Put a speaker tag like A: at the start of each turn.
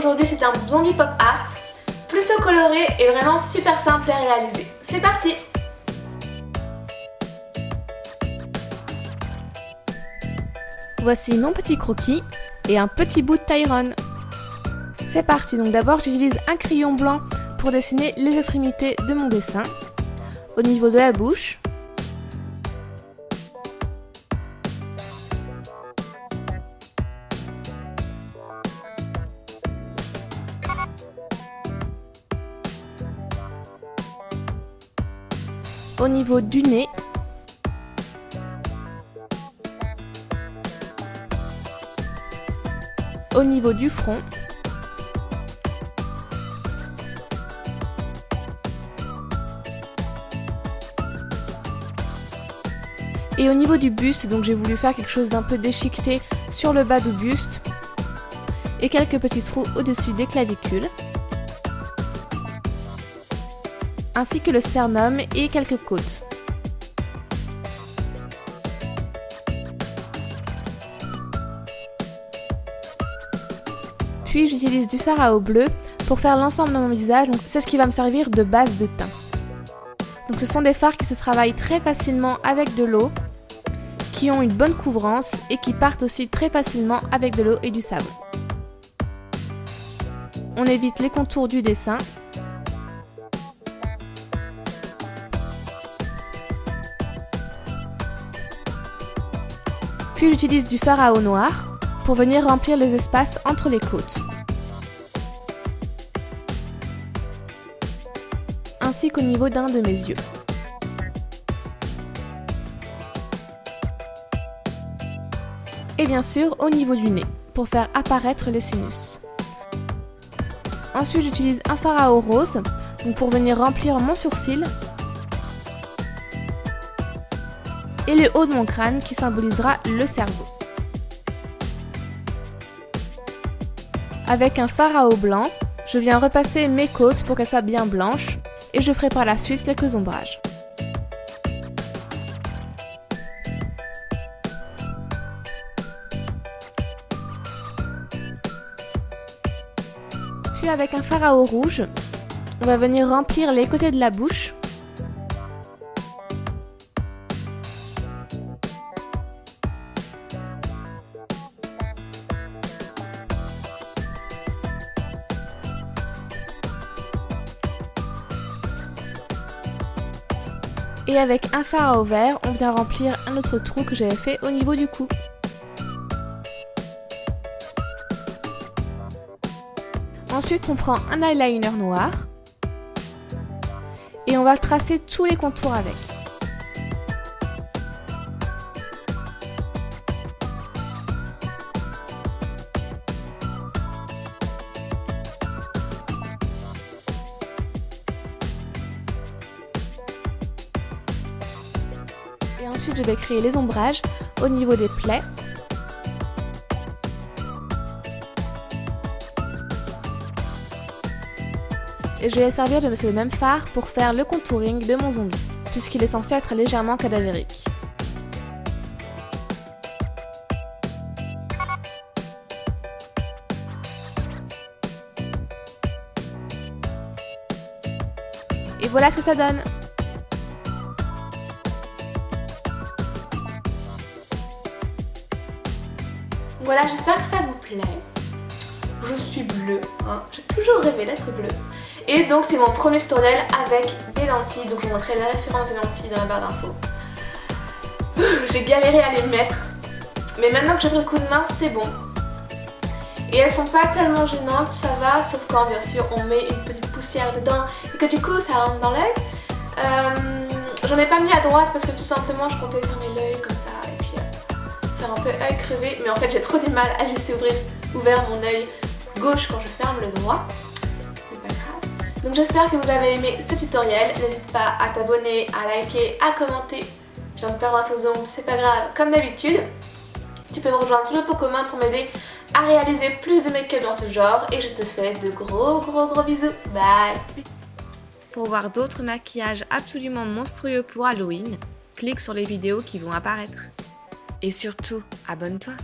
A: zombie pop art, plutôt coloré et vraiment super simple à réaliser. C'est parti
B: Voici mon petit croquis et un petit bout de Tyrone. C'est parti, donc d'abord j'utilise un crayon blanc pour dessiner les extrémités de mon dessin. Au niveau de la bouche, au niveau du nez, au niveau du front, Et au niveau du buste, donc j'ai voulu faire quelque chose d'un peu déchiqueté sur le bas du buste et quelques petits trous au-dessus des clavicules. Ainsi que le sternum et quelques côtes. Puis j'utilise du fard à eau bleu pour faire l'ensemble de mon visage, donc c'est ce qui va me servir de base de teint. Donc ce sont des fards qui se travaillent très facilement avec de l'eau, qui ont une bonne couvrance et qui partent aussi très facilement avec de l'eau et du savon. On évite les contours du dessin Puis j'utilise du fard noire pour venir remplir les espaces entre les côtes. Ainsi qu'au niveau d'un de mes yeux. Et bien sûr au niveau du nez pour faire apparaître les sinus. Ensuite j'utilise un fard à eau rose pour venir remplir mon sourcil et le haut de mon crâne qui symbolisera le cerveau. Avec un eau blanc, je viens repasser mes côtes pour qu'elles soient bien blanches et je ferai par la suite quelques ombrages. Puis avec un eau rouge, on va venir remplir les côtés de la bouche Et avec un fard à vert, on vient remplir un autre trou que j'avais fait au niveau du cou. Ensuite, on prend un eyeliner noir et on va tracer tous les contours avec. Ensuite, je vais créer les ombrages au niveau des plaies. Et je vais servir de ce même fard pour faire le contouring de mon zombie, puisqu'il est censé être légèrement cadavérique. Et voilà ce que ça donne
A: Voilà, j'espère que ça vous plaît. Je suis bleue, hein. j'ai toujours rêvé d'être bleue. Et donc c'est mon premier tutoriel avec des lentilles, donc je vous montrerai la référence des lentilles dans la barre d'infos. J'ai galéré à les mettre, mais maintenant que j'ai pris le coup de main, c'est bon. Et elles sont pas tellement gênantes, ça va, sauf quand bien sûr on met une petite poussière dedans et que du coup ça rentre dans l'œil. Euh, J'en ai pas mis à droite parce que tout simplement je comptais fermer l'œil comme ça un peu œil crevé, mais en fait j'ai trop du mal à laisser ouvrir, ouvert mon œil gauche quand je ferme le droit. Donc j'espère que vous avez aimé ce tutoriel. N'hésite pas à t'abonner, à liker, à commenter. J'ai un peu aux ongles, c'est pas grave, comme d'habitude. Tu peux me rejoindre sur le pot commun pour m'aider à réaliser plus de make-up dans ce genre. Et je te fais de gros gros gros bisous. Bye
B: Pour voir d'autres maquillages absolument monstrueux pour Halloween, clique sur les vidéos qui vont apparaître. Et surtout, abonne-toi